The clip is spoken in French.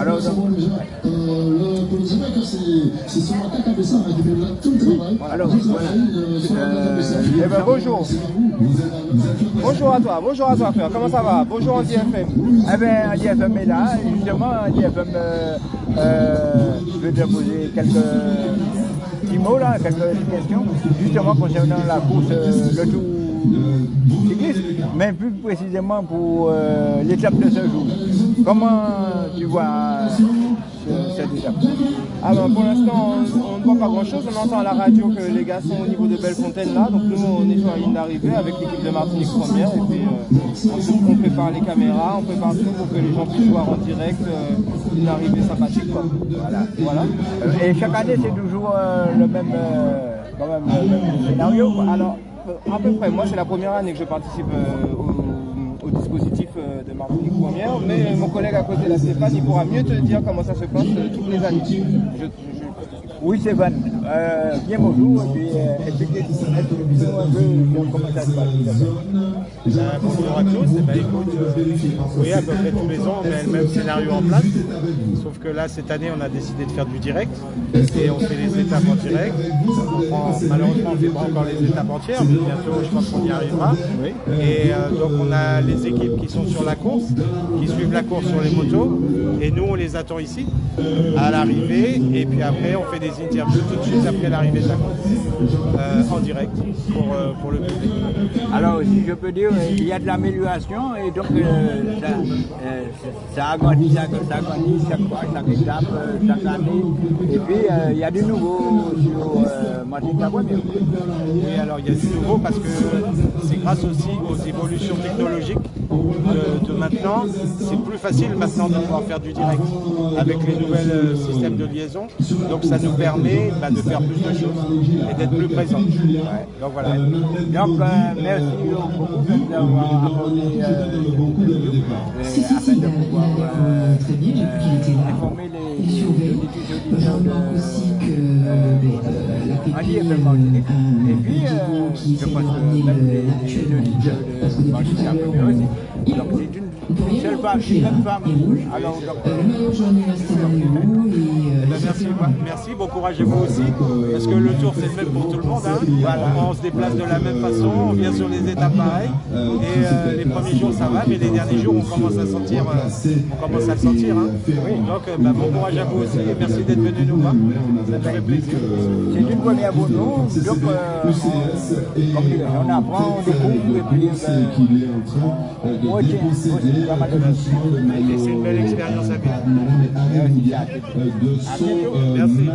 Alors, voilà. Euh, Eh ben bonjour. Bonjour à toi, bonjour à toi frère, comment ça va? Bonjour Andy FM. Eh bien, DFM est là, justement, DFM euh, euh, veut te poser quelques petits mots, là, quelques questions, justement concernant la course, euh, le tour mais plus précisément pour euh, l'étape de ce jour. Comment tu vois ce- cette étape? Alors pour l'instant on, on ne voit pas grand chose, on entend à la radio que les gars sont au niveau de Bellefontaine là, donc nous on est sur la ligne d'arrivée avec l'équipe de Martinique première et puis euh, on prépare les caméras, on prépare tout pour que les gens puissent voir en direct euh, une arrivée sympathique quoi. Voilà. voilà. Euh, Et chaque année, c'est toujours euh, le même, euh, quand même, le même scénario. quoi. Alors euh, à peu près, moi c'est la première année que je participe euh, au, dispositif euh, de Martinique première, mais mon collègue à côté là Stéphane il pourra mieux te dire comment ça se passe euh, toutes les années. Oui, Stéphane. Euh, bien bonjour. Et puis, euh, expliquez-nous un peu comment ça se passe. Ben, bonjour à tous, Eh ben, écoute, euh, oui à peu près tous les ans on met le même scénario en place, sauf que là cette année on a décidé de faire du direct et on fait les étapes en direct. On prend- malheureusement on ne fait pas encore les étapes entières, mais bientôt je pense qu'on y arrivera. Et euh, donc on a les équipes qui sont sur la course, qui suivent la course sur les motos, et nous on les attend ici à l'arrivée, et puis après on fait des interviews tout de suite après l'arrivée de la course, euh, en direct pour, euh, pour le public. Alors, si je peux dire, euh, il y a de l'amélioration et donc ça, ça agrandit chaque, ça agrandit chaque fois, chaque étape, chaque année. Et puis, il y a du nouveau sur euh. Oui, alors il y a du nouveau parce que c'est grâce aussi aux évolutions technologiques de, de maintenant. C'est plus facile maintenant de pouvoir faire du direct avec les nouvelles euh, systèmes de liaison. Donc ça nous permet bah, de faire plus de choses et d'être plus présent. Ouais, donc voilà. Donc, euh, merci beaucoup d'avoir apporté euh, euh, afin de pouvoir euh, euh, informer les Il surveille. auditeurs Je remarque aussi que euh, la pépite. Et puis, euh, je pense que Parce que depuis tout à l'heure, il Donc, peut- c'est une on peut rien seule femme. Alors, donc, Euh, le maillot jaune est euh, merci, merci, bon courage à vous aussi, parce que le tour c'est le même pour tout le monde. hein. Voilà, on se déplace de la même façon, on vient sur les étapes pareilles, et euh, les premiers jours ça va, mais les derniers jours on commence à sentir, euh, on commence à le sentir. hein. Donc euh, ben, bon courage à vous aussi, et merci d'être venu nous voir, ça nous fait plaisir. c'est une première pour nous. Donc, euh, on, on apprend, on découvre et puis euh, on retient Et c'est une belle expérience à vivre. Merci,